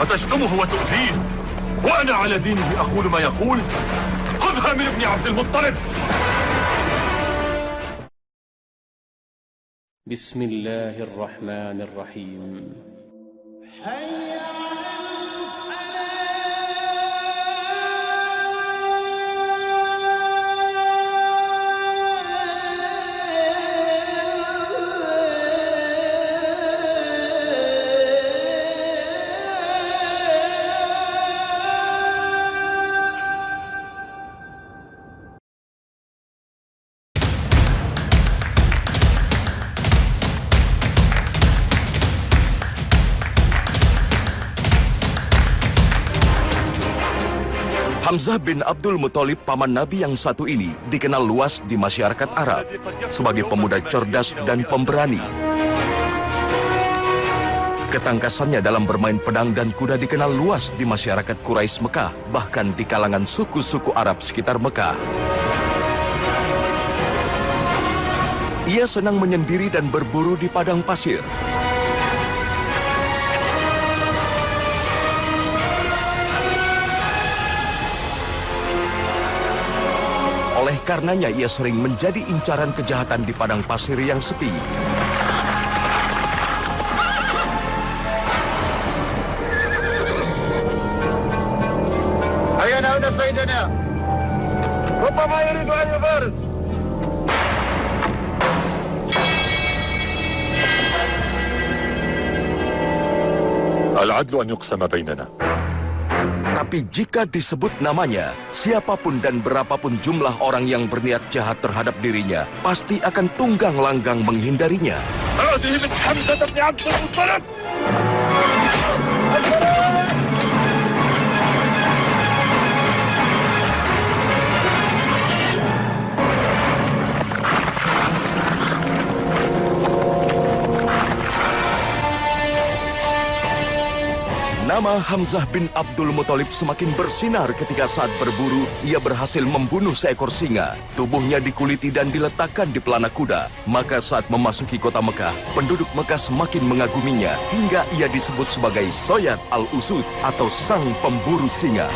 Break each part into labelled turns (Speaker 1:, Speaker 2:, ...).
Speaker 1: أتشتمه وتؤذيه؟ وأنا على دينه أقول ما يقول؟ خذها من ابن عبد المطلب.
Speaker 2: بسم الله الرحمن الرحيم.
Speaker 3: Hamzah bin Abdul Muthalib paman Nabi yang satu ini dikenal luas di masyarakat Arab sebagai pemuda cerdas dan pemberani. Ketangkasannya dalam bermain pedang dan kuda dikenal luas di masyarakat Quraisy Mekah, bahkan di kalangan suku-suku Arab sekitar Mekah. Ia senang menyendiri dan berburu di padang pasir. Oleh karenanya ia sering menjadi incaran kejahatan di padang pasir yang sepi.
Speaker 1: أين هنا سيدنا؟ ربما يريد أن يبارز العدل أن يقسم بيننا
Speaker 3: tapi jika disebut namanya, siapa pun dan berapapun jumlah orang yang berniat jahat terhadap dirinya, pasti akan tunggang langgang menghindarinya. Nama Hamzah bin Abdul Muthalib semakin bersinar ketika saat berburu ia berhasil membunuh seekor singa. Tubuhnya dikuliti dan diletakkan di pelana kuda. Maka saat memasuki kota Mekah, penduduk Mekah semakin mengaguminya hingga ia disebut sebagai Soyad al-Usud atau sang pemburu singa.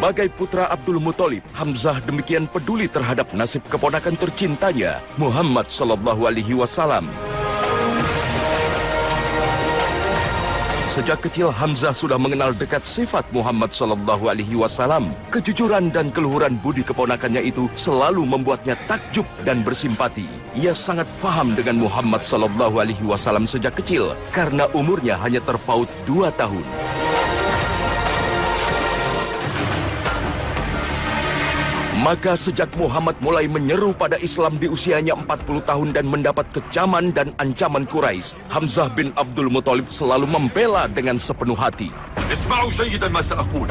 Speaker 3: Sebagai putra Abdul Muthalib, Hamzah demikian peduli terhadap nasib keponakan tercintanya, Muhammad Sallallahu Alaihi Wasallam. Sejak kecil Hamzah sudah mengenal dekat sifat Muhammad Sallallahu Alaihi Wasallam. Kejujuran dan keluhuran budi keponakannya itu selalu membuatnya takjub dan bersimpati. Ia sangat faham dengan Muhammad Sallallahu Alaihi Wasallam sejak kecil karena umurnya hanya terpaut dua tahun. Maka sejak Muhammad mulai menyeru pada Islam di usianya 40 tahun dan mendapat kecaman dan ancaman Quraisy, Hamzah bin Abdul Muthalib selalu membela dengan sepenuh hati.
Speaker 1: اسمعوا جيدا ما سأقول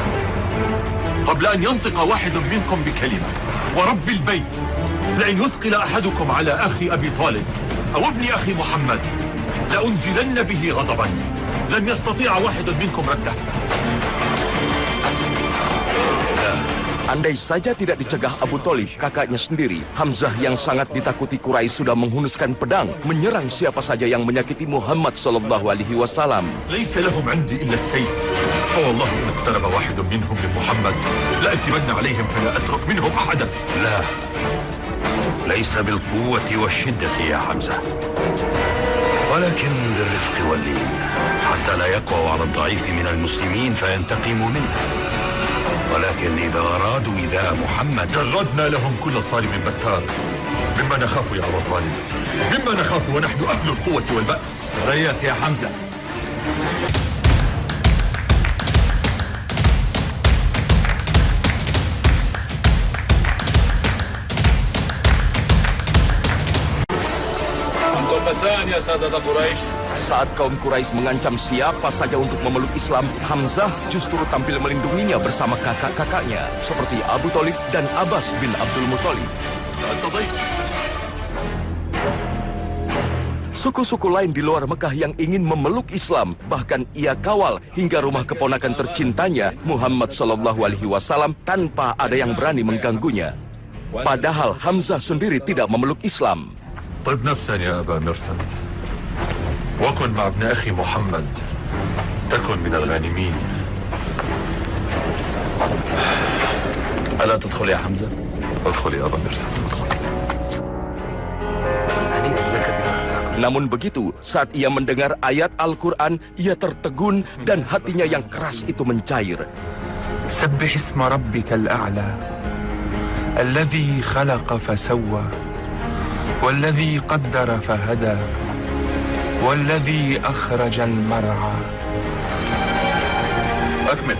Speaker 1: قبل أن ينطق واحد منكم بكلمة ورب البيت لئن يثقل أحدكم على أخي أبي طالب أو ابن أخي محمد لأنزلن به غضبا لن يستطيع واحد منكم رده
Speaker 3: Andai saja tidak dicegah Abu Thalib, kakaknya sendiri, Hamzah yang sangat ditakuti Quraisy sudah menghunuskan pedang, menyerang siapa saja yang menyakiti Muhammad Sallallahu Alaihi Wasallam.
Speaker 1: ليس لهم عندي إلا السيف فوالله إن اقترب واحد منهم من محمد لأثمن عليهم فلا أترك منهم أحدا
Speaker 4: لا ليس بالقوة والشدة يا حمزة ولكن بالرفق واللين حتى لا يقوى على الضعيف من المسلمين فينتقموا منه ولكن إذا أرادوا إذاء محمد
Speaker 1: جردنا لهم كل صارم بكار. مما نخاف يا أبا طالب. مما نخاف ونحن أهل القوة والبأس.
Speaker 4: ريث يا حمزة.
Speaker 2: pesan ya sahabat Quraisy.
Speaker 3: Saat kaum Quraisy mengancam siapa saja untuk memeluk Islam, Hamzah justru tampil melindunginya bersama kakak-kakaknya seperti Abu Thalib dan Abbas bin Abdul Muthalib.
Speaker 1: أنت ضيف
Speaker 3: Suku-suku lain di luar Mekah yang ingin memeluk Islam, bahkan ia kawal hingga rumah keponakan tercintanya Muhammad Shallallahu Alaihi Wasallam tanpa ada yang berani mengganggunya. Padahal Hamzah sendiri tidak memeluk Islam.
Speaker 1: طب نفسا يا أبا مرثد وكن مع ابن أخي محمد تكن من الغانمين
Speaker 2: ألا تدخل يا حمزة؟
Speaker 1: ادخل يا أبا ادخل
Speaker 3: Namun begitu, saat ia mendengar ayat Al-Quran, ia tertegun dan hatinya yang keras itu mencair.
Speaker 5: سبح اسم ربك الأعلى الذي خلق فسوى والذي قدر فهدى والذي أخرج المرعى
Speaker 1: أكمل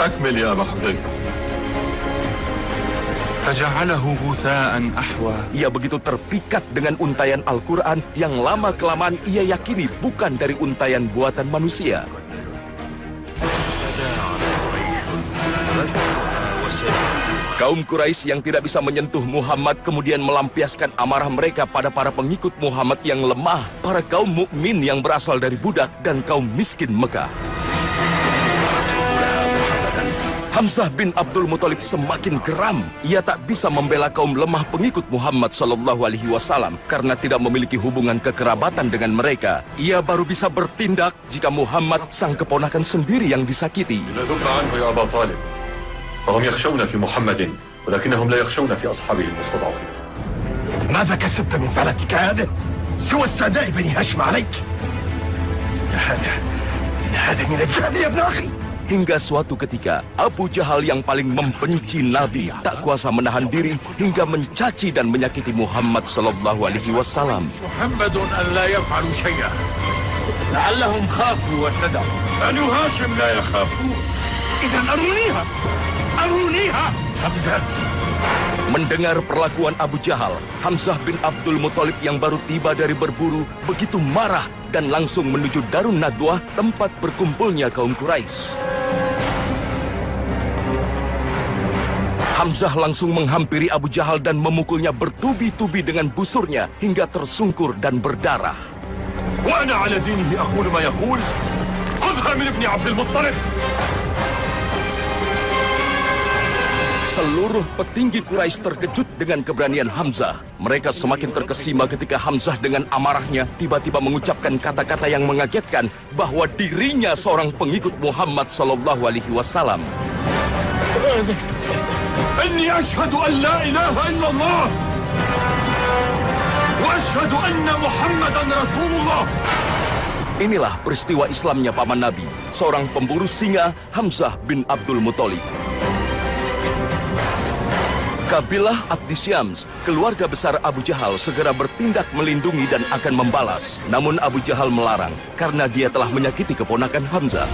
Speaker 1: أكمل يا أبا حذيفة
Speaker 5: فجعله غثاء أحوى
Speaker 3: Ia begitu terpikat dengan untayan Al-Quran yang lama-kelamaan ia yakini bukan dari untayan buatan manusia. Kaum Quraisy yang tidak bisa menyentuh Muhammad kemudian melampiaskan amarah mereka pada para pengikut Muhammad yang lemah, para kaum mukmin yang berasal dari budak dan kaum miskin Mekah. Hamzah bin Abdul Muthalib semakin geram. Ia tak bisa membela kaum lemah pengikut Muhammad Sallallahu Alaihi Wasallam karena tidak memiliki hubungan kekerabatan dengan mereka. Ia baru bisa bertindak jika Muhammad sang keponakan sendiri yang disakiti.
Speaker 1: فهم يخشون في محمد ولكنهم لا يخشون في أصحابه المستضعفين.
Speaker 6: ماذا كسبت من فعلتك هذا؟ سوى استعداء بني هاشم عليك. إن هذا إن هذا من الجهل يا ابن أخي.
Speaker 3: Hingga suatu ketika, Abu Jahal yang paling membenci Nabi tak kuasa menahan diri hingga mencaci dan menyakiti Muhammad Sallallahu Alaihi Wasallam.
Speaker 2: محمد أن لا يفعل شيئا
Speaker 6: لعلهم خافوا واهتدوا
Speaker 2: بنو هاشم لا يخافون.
Speaker 6: إذا أرونيها. أرونيها حمزة
Speaker 3: Mendengar perlakuan Abu Jahal, Hamzah bin Abdul Muthalib yang baru tiba dari berburu begitu marah dan langsung menuju Darun Nadwah tempat berkumpulnya kaum Quraisy. Hamzah langsung menghampiri Abu Jahal dan memukulnya bertubi-tubi dengan busurnya hingga tersungkur dan berdarah.
Speaker 1: وأنا على دينه أقول ما يقول خذها من ابن عبد المطلب
Speaker 3: Seluruh petinggi Quraisy terkejut dengan keberanian Hamzah. Mereka semakin terkesima ketika Hamzah dengan amarahnya tiba-tiba mengucapkan kata-kata yang mengagetkan bahwa dirinya seorang pengikut Muhammad Sallallahu Alaihi Wasallam.
Speaker 1: إني أشهد أن لا إله إلا الله وأشهد أن محمدا رسول الله
Speaker 3: Inilah peristiwa Islamnya paman Nabi, seorang pemburu singa Hamzah bin Abdul Muthalib. Kabilah Abdi Syams, keluarga besar Abu Jahal segera bertindak melindungi dan akan membalas. Namun Abu Jahal melarang karena dia telah menyakiti keponakan Hamzah.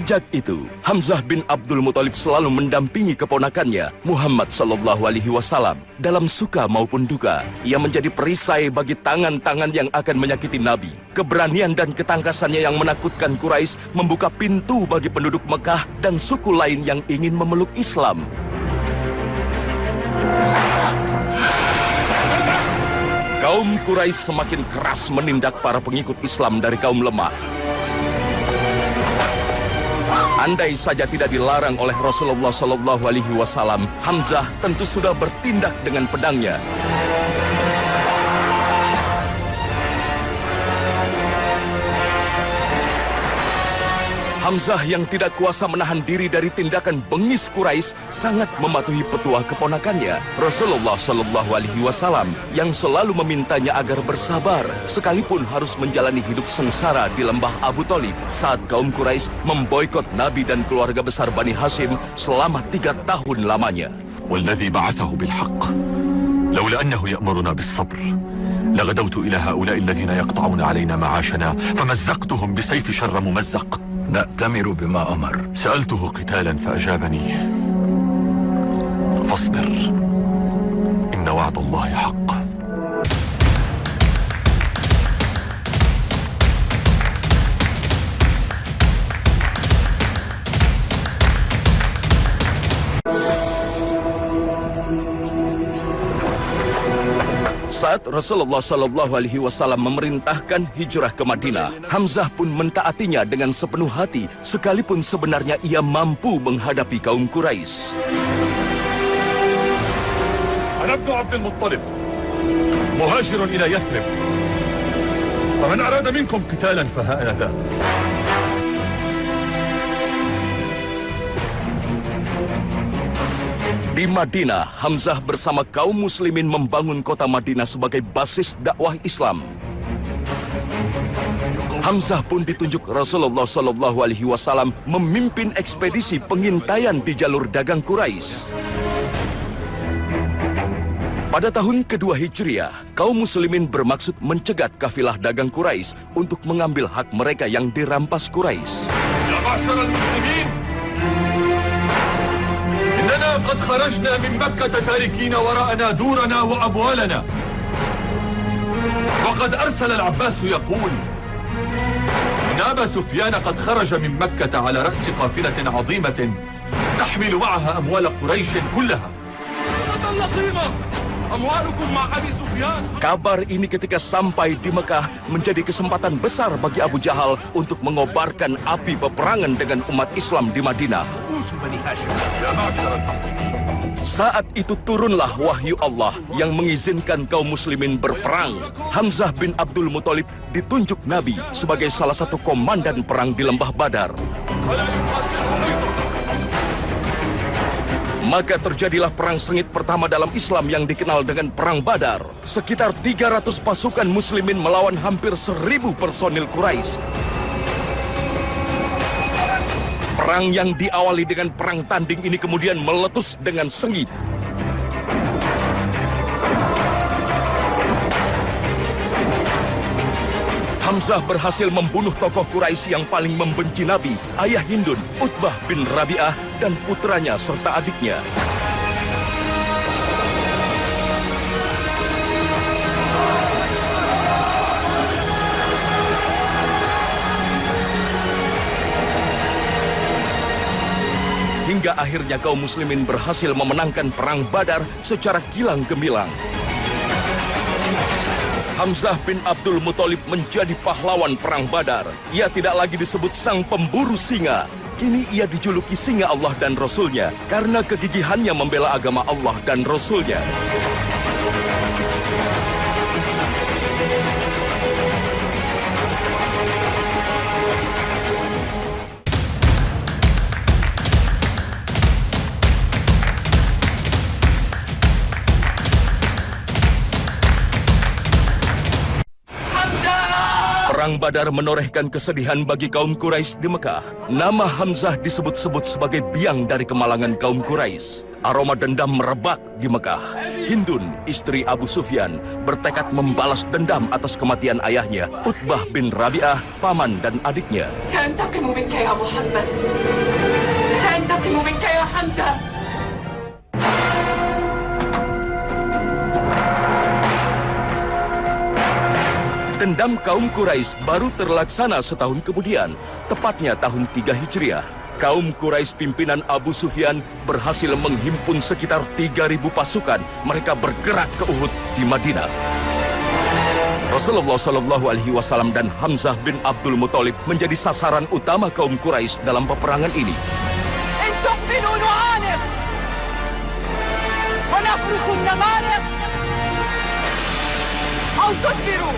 Speaker 3: Sejak itu, Hamzah bin Abdul Muthalib selalu mendampingi keponakannya, Muhammad Sallallahu Alaihi Wasallam, dalam suka maupun duka. Ia menjadi perisai bagi tangan-tangan yang akan menyakiti Nabi. Keberanian dan ketangkasannya yang menakutkan Quraisy membuka pintu bagi penduduk Mekah dan suku lain yang ingin memeluk Islam. Kaum Quraisy semakin keras menindak para pengikut Islam dari kaum lemah. Andai saja tidak dilarang oleh Rasulullah Shallallahu Alaihi Wasallam, Hamzah tentu sudah bertindak dengan pedangnya. Hamzah yang tidak kuasa menahan diri dari tindakan bengis Quraisy sangat mematuhi petua keponakannya Rasulullah Shallallahu Alaihi Wasallam yang selalu memintanya agar bersabar sekalipun harus menjalani hidup sengsara di lembah Abu Talib saat kaum Quraisy memboikot Nabi dan keluarga besar Bani Hashim selama tiga tahun lamanya.
Speaker 1: والذي بعثه بالحق لولا أنه يأمرنا بالصبر لغدوت إلى هؤلاء الذين يقطعون علينا معاشنا فمزقتهم بسيف شر ممزق
Speaker 4: نأتمر بما أمر.
Speaker 1: سألته قتالا فأجابني فاصبر إن وعد الله حق.
Speaker 3: Saat Rasulullah Shallallahu Alaihi Wasallam memerintahkan hijrah ke Madinah, Hamzah pun mentaatinya dengan sepenuh hati, sekalipun sebenarnya ia mampu menghadapi kaum Quraisy.
Speaker 1: أنا ابن عبد المطلب مهاجر إلى يثرب فمن أراد منكم قتالا فها أنا ذا
Speaker 3: Di Madinah, Hamzah bersama kaum muslimin membangun kota Madinah sebagai basis dakwah Islam. Hamzah pun ditunjuk Rasulullah Shallallahu Alaihi Wasallam memimpin ekspedisi pengintaian di jalur dagang Quraisy. Pada tahun kedua Hijriah, kaum muslimin bermaksud mencegat kafilah dagang Quraisy untuk mengambil hak mereka yang dirampas Quraisy.
Speaker 1: يا معشر المسلمين إننا قد خرجنا من مكة تاركين وراءنا دورنا وأموالنا. وقد أرسل العباس يقول أبا سفيان قد خرج من مكة على رأس قافلة عظيمة تحمل معها أموال قريش كلها.
Speaker 3: Kabar ini ketika sampai di Mekah menjadi kesempatan besar bagi Abu Jahal untuk mengobarkan api peperangan dengan umat Islam di Madinah. Saat itu turunlah wahyu Allah yang mengizinkan kaum muslimin berperang. Hamzah bin Abdul Muthalib ditunjuk Nabi sebagai salah satu komandan perang di Lembah Badar. Maka terjadilah perang sengit pertama dalam Islam yang dikenal dengan Perang Badar. Sekitar 300 pasukan muslimin melawan hampir 1000 personil Quraisy. Perang yang diawali dengan perang tanding ini kemudian meletus dengan sengit. Hamzah berhasil membunuh tokoh Quraisy yang paling membenci Nabi, ayah Hindun, Utbah bin Rabi'ah, dan putranya serta adiknya. Hingga akhirnya kaum muslimin berhasil memenangkan perang Badar secara kilang gemilang. Hamzah bin Abdul Muthalib menjadi pahlawan perang Badar. Ia tidak lagi disebut sang pemburu singa. Kini ia dijuluki singa Allah dan Rasulnya karena kegigihannya membela agama Allah dan Rasulnya. Badar menorehkan kesedihan bagi kaum Quraisy di Mekah. Nama Hamzah disebut-sebut sebagai biang dari kemalangan kaum Quraisy. Aroma dendam merebak di Mekah. Hindun, istri Abu Sufyan, bertekad membalas dendam atas kematian ayahnya, Utbah bin Rabi'ah, paman dan adiknya.
Speaker 7: Santakimu minka ya Muhammad. Hamzah.
Speaker 3: Dendam kaum Quraisy baru terlaksana setahun kemudian, tepatnya tahun 3 Hijriah. Kaum Quraisy pimpinan Abu Sufyan berhasil menghimpun sekitar 3.000 pasukan. Mereka bergerak ke Uhud di Madinah. Rasulullah Shallallahu Alaihi Wasallam dan Hamzah bin Abdul Muthalib menjadi sasaran utama kaum Quraisy dalam peperangan ini.
Speaker 7: إن تقبلوا نعانق ونفرش النمارق أو تدبروا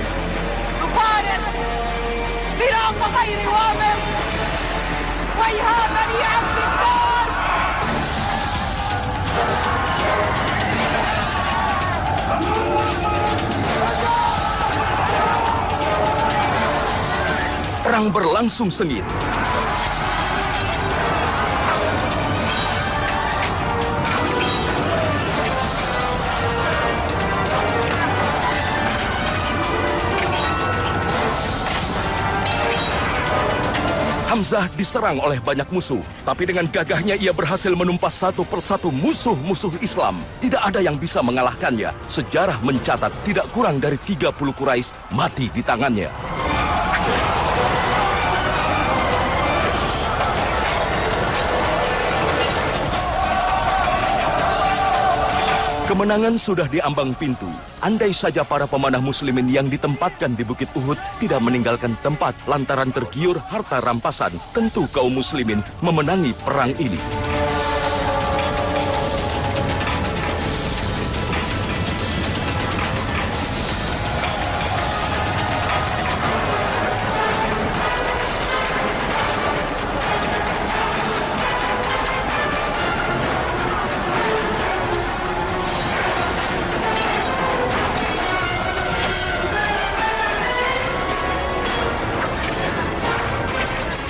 Speaker 7: نفارق فراق غير وامق ويها بني عبد الدار
Speaker 3: Perang berlangsung sengit. Hamzah diserang oleh banyak musuh, tapi dengan gagahnya ia berhasil menumpas satu persatu musuh-musuh Islam. Tidak ada yang bisa mengalahkannya. Sejarah mencatat tidak kurang dari 30 Quraisy mati di tangannya. Kemenangan sudah di ambang pintu. Andai saja para pemanah muslimin yang ditempatkan di Bukit Uhud tidak meninggalkan tempat lantaran tergiur harta rampasan, tentu kaum muslimin memenangi perang ini.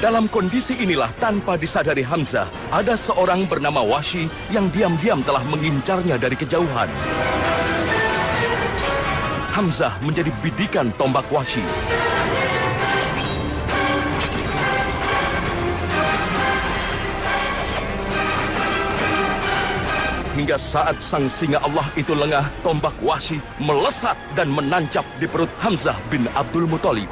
Speaker 3: Dalam kondisi inilah tanpa disadari Hamzah, ada seorang bernama Washi yang diam-diam telah mengincarnya dari kejauhan. Hamzah menjadi bidikan tombak Washi. Hingga saat sang singa Allah itu lengah, tombak Washi melesat dan menancap di perut Hamzah bin Abdul Muthalib.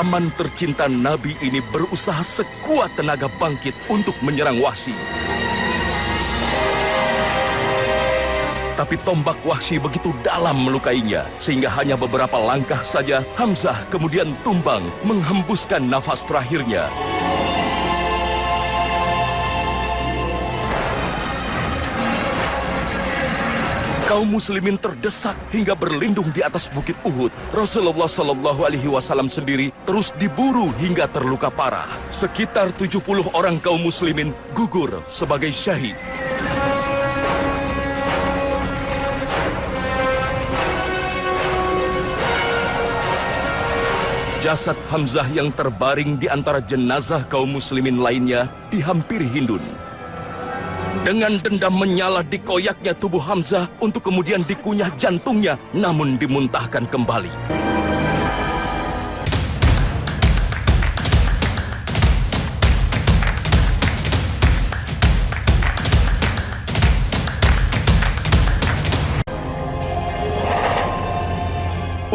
Speaker 3: Paman tercinta Nabi ini berusaha sekuat tenaga bangkit untuk menyerang Wahsi. Tapi tombak Wahsi begitu dalam melukainya, sehingga hanya beberapa langkah saja Hamzah kemudian tumbang menghembuskan nafas terakhirnya. Kaum muslimin terdesak hingga berlindung di atas bukit Uhud. Rasulullah Shallallahu Alaihi Wasallam sendiri terus diburu hingga terluka parah. Sekitar 70 orang kaum muslimin gugur sebagai syahid. Jasad Hamzah yang terbaring di antara jenazah kaum muslimin lainnya dihampiri Hindun. Dengan dendam menyala dikoyaknya tubuh Hamzah untuk kemudian dikunyah jantungnya namun dimuntahkan kembali.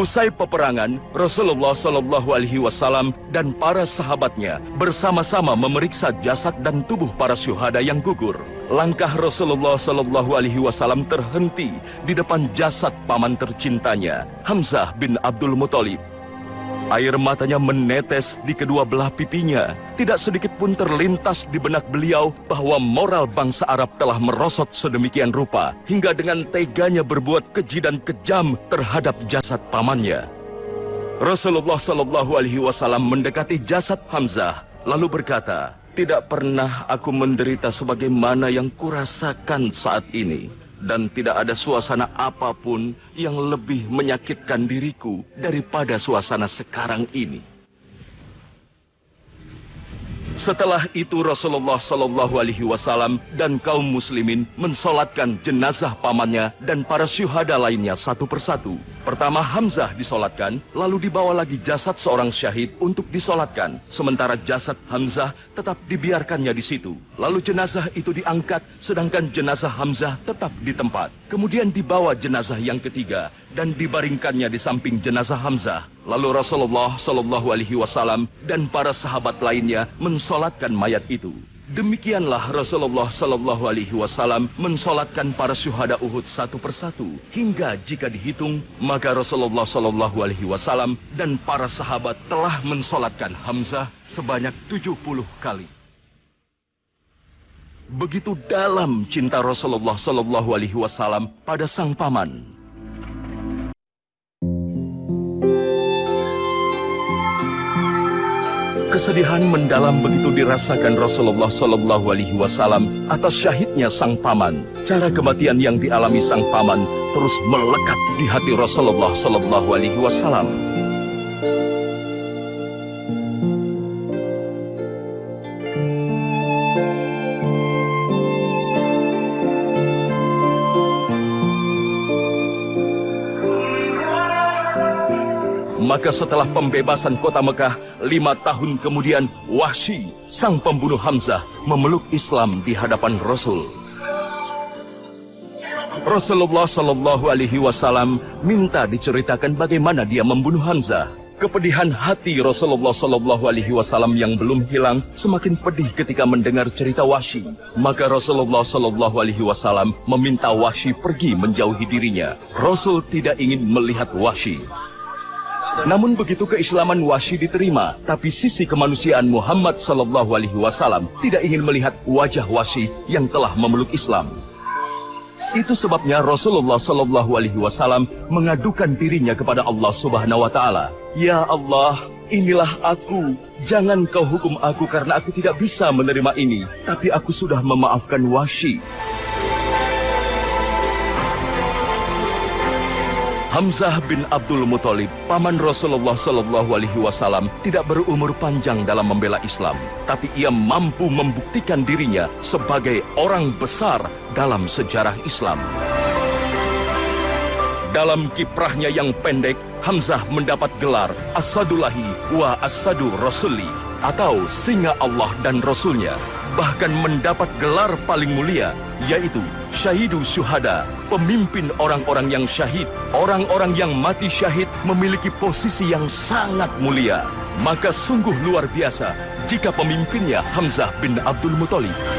Speaker 3: Usai peperangan, Rasulullah Shallallahu Alaihi Wasallam dan para sahabatnya bersama-sama memeriksa jasad dan tubuh para syuhada yang gugur. Langkah Rasulullah Shallallahu Alaihi Wasallam terhenti di depan jasad paman tercintanya, Hamzah bin Abdul Muthalib. Air matanya menetes di kedua belah pipinya. Tidak sedikit pun terlintas di benak beliau bahwa moral bangsa Arab telah merosot sedemikian rupa hingga dengan teganya berbuat keji dan kejam terhadap jasad pamannya. Rasulullah Shallallahu Alaihi Wasallam mendekati jasad Hamzah lalu berkata, tidak pernah aku menderita sebagaimana yang kurasakan saat ini dan tidak ada suasana apa pun yang lebih menyakitkan diriku daripada suasana sekarang ini. Setelah itu Rasulullah Shallallahu Alaihi Wasallam dan kaum muslimin mensolatkan jenazah pamannya dan para syuhada lainnya satu persatu. Pertama Hamzah disolatkan, lalu dibawa lagi jasad seorang syahid untuk disolatkan. Sementara jasad Hamzah tetap dibiarkannya di situ. Lalu jenazah itu diangkat, sedangkan jenazah Hamzah tetap di tempat. Kemudian dibawa jenazah yang ketiga dan dibaringkannya di samping jenazah Hamzah. Lalu Rasulullah Shallallahu Alaihi Wasallam dan para sahabat lainnya mensolatkan mayat itu. Demikianlah Rasulullah Shallallahu Alaihi Wasallam mensolatkan para syuhada Uhud satu persatu hingga jika dihitung maka Rasulullah Shallallahu Alaihi Wasallam dan para sahabat telah mensolatkan Hamzah sebanyak 70 kali. Begitu dalam cinta Rasulullah Shallallahu Alaihi Wasallam pada sang paman. Kesedihan mendalam begitu dirasakan Rasulullah Shallallahu Alaihi Wasallam atas syahidnya sang paman. Cara kematian yang dialami sang paman terus melekat di hati Rasulullah Shallallahu Alaihi Wasallam. Maka setelah pembebasan kota Mekah, lima tahun kemudian Wahsy, sang pembunuh Hamzah, memeluk Islam di hadapan Rasul. Rasulullah Shallallahu Alaihi Wasallam minta diceritakan bagaimana dia membunuh Hamzah. Kepedihan hati Rasulullah Shallallahu Alaihi Wasallam yang belum hilang semakin pedih ketika mendengar cerita Wahsy. Maka Rasulullah Shallallahu Alaihi Wasallam meminta Wahsy pergi menjauhi dirinya. Rasul tidak ingin melihat Wahsy. Namun begitu keislaman Wahsy diterima, tapi sisi kemanusiaan Muhammad Sallallahu Alaihi Wasallam tidak ingin melihat wajah Wahsy yang telah memeluk Islam. Itu sebabnya Rasulullah Sallallahu Alaihi Wasallam mengadukan dirinya kepada Allah Subhanahu Wa Taala. Ya Allah, inilah aku. Jangan kau hukum aku karena aku tidak bisa menerima ini. Tapi aku sudah memaafkan Wahsy. Hamzah bin Abdul Muthalib, paman Rasulullah Shallallahu Alaihi Wasallam, tidak berumur panjang dalam membela Islam, tapi ia mampu membuktikan dirinya sebagai orang besar dalam sejarah Islam. Dalam kiprahnya yang pendek, Hamzah mendapat gelar Asadullahi wa Asadu Rasuli atau singa Allah dan Rasulnya. Bahkan mendapat gelar paling mulia, yaitu Syahidu Syuhada, pemimpin orang-orang yang syahid. Orang-orang yang mati syahid memiliki posisi yang sangat mulia. Maka sungguh luar biasa jika pemimpinnya Hamzah bin Abdul Muthalib.